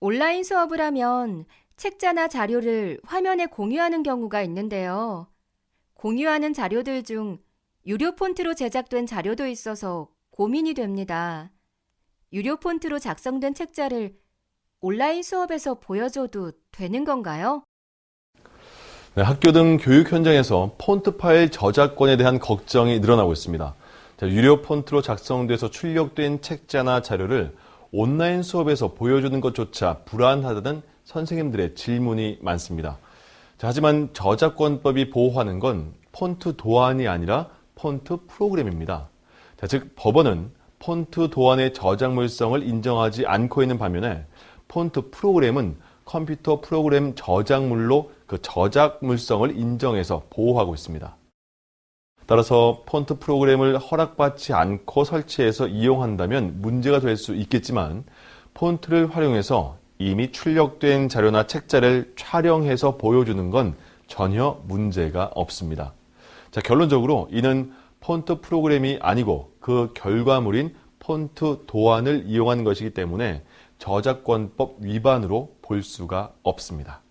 온라인 수업을 하면 책자나 자료를 화면에 공유하는 경우가 있는데요. 공유하는 자료들 중 유료 폰트로 제작된 자료도 있어서 고민이 됩니다. 유료 폰트로 작성된 책자를 온라인 수업에서 보여줘도 되는 건가요? 네, 학교 등 교육 현장에서 폰트 파일 저작권에 대한 걱정이 늘어나고 있습니다. 자, 유료 폰트로 작성돼서 출력된 책자나 자료를 온라인 수업에서 보여주는 것조차 불안하다는 선생님들의 질문이 많습니다. 자, 하지만 저작권법이 보호하는 건 폰트 도안이 아니라 폰트 프로그램입니다. 자, 즉 법원은 폰트 도안의 저작물성을 인정하지 않고 있는 반면에 폰트 프로그램은 컴퓨터 프로그램 저작물로 그 저작물성을 인정해서 보호하고 있습니다. 따라서 폰트 프로그램을 허락받지 않고 설치해서 이용한다면 문제가 될 수 있겠지만 폰트를 활용해서 이미 출력된 자료나 책자를 촬영해서 보여주는 건 전혀 문제가 없습니다. 자, 결론적으로 이는 폰트 프로그램이 아니고 그 결과물인 폰트 도안을 이용한 것이기 때문에 저작권법 위반으로 볼 수가 없습니다.